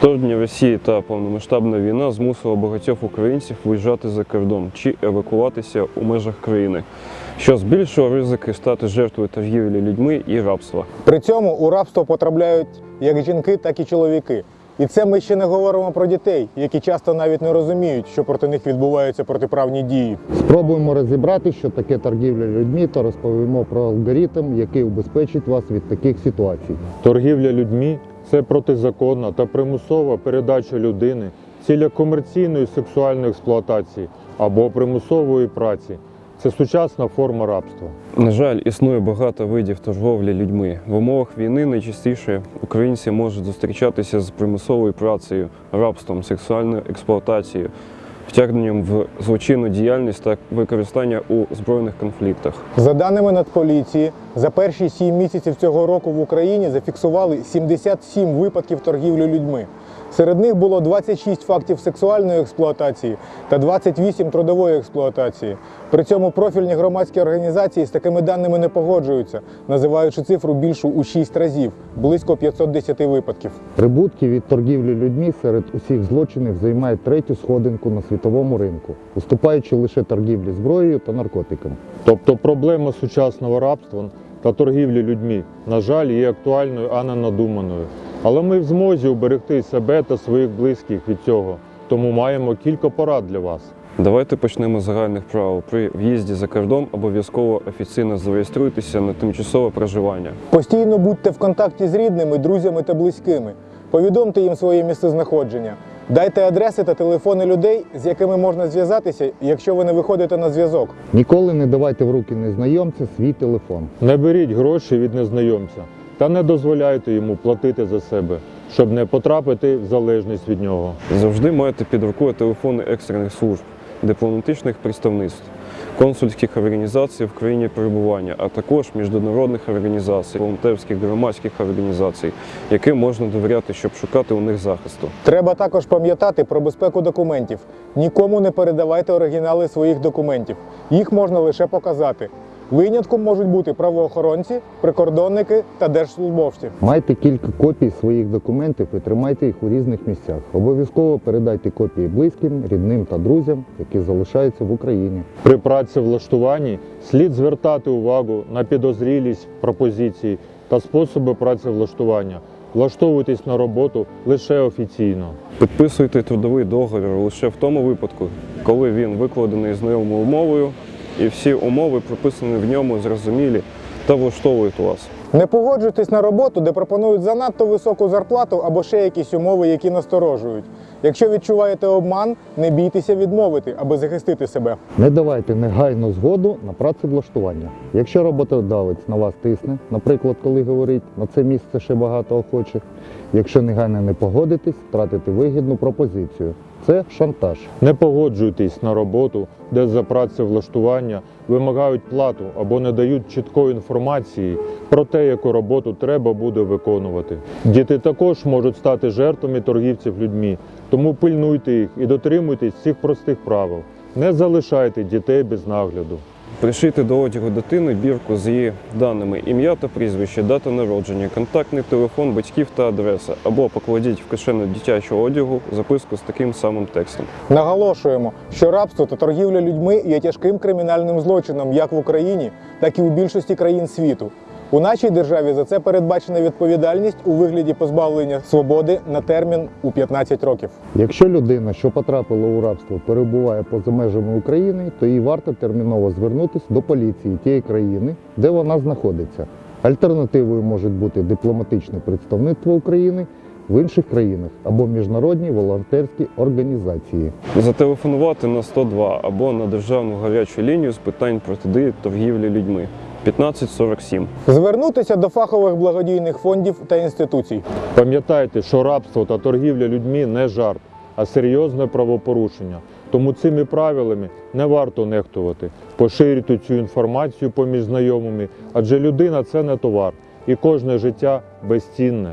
Вторгнення Росії та повномасштабна війна змусила багатьох українців виїжджати за кордон чи евакуватися у межах країни, що збільшило ризики стати жертвою торгівлі людьми і рабства. При цьому у рабство потрапляють як жінки, так і чоловіки. І це ми ще не говоримо про дітей, які часто навіть не розуміють, що проти них відбуваються протиправні дії. Спробуємо розібрати, що таке торгівля людьми, та розповімо про алгоритм, який убезпечить вас від таких ситуацій. Торгівля людьми це протизаконна та примусова передача людини ціля комерційної сексуальної експлуатації або примусової праці. Це сучасна форма рабства. На жаль, існує багато видів торговлі людьми. В умовах війни найчастіше українці можуть зустрічатися з примусовою працею, рабством, сексуальною експлуатацією, втягненням в злочинну діяльність та використання у збройних конфліктах. За даними Нацполіції, за перші сім місяців цього року в Україні зафіксували 77 випадків торгівлі людьми. Серед них було 26 фактів сексуальної експлуатації та 28 трудової експлуатації. При цьому профільні громадські організації з такими даними не погоджуються, називаючи цифру більшу у 6 разів близько 510 випадків. Прибутки від торгівлі людьми серед усіх злочинів займають третю сходинку на світовому ринку, уступаючи лише торгівлі зброєю та наркотиками. Тобто проблема сучасного рабства та торгівлі людьми, на жаль, є актуальною, а не надуманою. Але ми в змозі уберегти себе та своїх близьких від цього, тому маємо кілька порад для вас. Давайте почнемо з загальних правил. При в'їзді за кордон обов'язково офіційно зареєструйтеся на тимчасове проживання. Постійно будьте в контакті з рідними, друзями та близькими. Повідомте їм своє місцезнаходження. Дайте адреси та телефони людей, з якими можна зв'язатися, якщо ви не виходите на зв'язок. Ніколи не давайте в руки незнайомця свій телефон. Не беріть гроші від незнайомця та не дозволяйте йому платити за себе, щоб не потрапити в залежність від нього. Завжди майте під рукою телефони екстрених служб, дипломатичних представництв, консульських організацій в країні перебування, а також міжнародних організацій, волонтерських громадських організацій, яким можна довіряти, щоб шукати у них захисту. Треба також пам'ятати про безпеку документів. Нікому не передавайте оригінали своїх документів. Їх можна лише показати. Винятком можуть бути правоохоронці, прикордонники та держслужбовці. Майте кілька копій своїх документів і тримайте їх у різних місцях. Обов'язково передайте копії близьким, рідним та друзям, які залишаються в Україні. При працевлаштуванні слід звертати увагу на підозрілість пропозицій та способи працевлаштування. Влаштовуйтесь на роботу лише офіційно. Підписуйте трудовий договір лише в тому випадку, коли він викладений знайомою мовою і всі умови, прописані в ньому, зрозумілі та влаштовують вас. Не погоджуйтесь на роботу, де пропонують занадто високу зарплату або ще якісь умови, які насторожують. Якщо відчуваєте обман, не бійтеся відмовити, аби захистити себе. Не давайте негайну згоду на працевлаштування. Якщо роботодавець на вас тисне, наприклад, коли говорить на це місце ще багато охочих, якщо негайно не погодитесь, втратите вигідну пропозицію. Це шантаж. Не погоджуйтесь на роботу, де за працевлаштування вимагають плату або не дають чіткої інформації про те, яку роботу треба буде виконувати. Діти також можуть стати жертвами торгівців людьми, тому пильнуйте їх і дотримуйтесь цих простих правил. Не залишайте дітей без нагляду. Пришити до одягу дитини бірку з її даними ім'я та прізвище, дата народження, контактний телефон батьків та адреса, або покладіть в кишену дитячого одягу записку з таким самим текстом. Наголошуємо, що рабство та торгівля людьми є тяжким кримінальним злочином як в Україні, так і у більшості країн світу. У нашій державі за це передбачена відповідальність у вигляді позбавлення свободи на термін у 15 років. Якщо людина, що потрапила у рабство, перебуває поза межами України, то їй варто терміново звернутися до поліції тієї країни, де вона знаходиться. Альтернативою можуть бути дипломатичне представництво України в інших країнах або міжнародні волонтерські організації. Зателефонувати на 102 або на державну гарячу лінію з питань протидії торгівлі людьми 1547. Звернутися до фахових благодійних фондів та інституцій. Пам'ятайте, що рабство та торгівля людьми не жарт, а серйозне правопорушення. Тому цими правилами не варто нехтувати. Поширюйте цю інформацію поміж знайомими, адже людина це не товар, і кожне життя безцінне.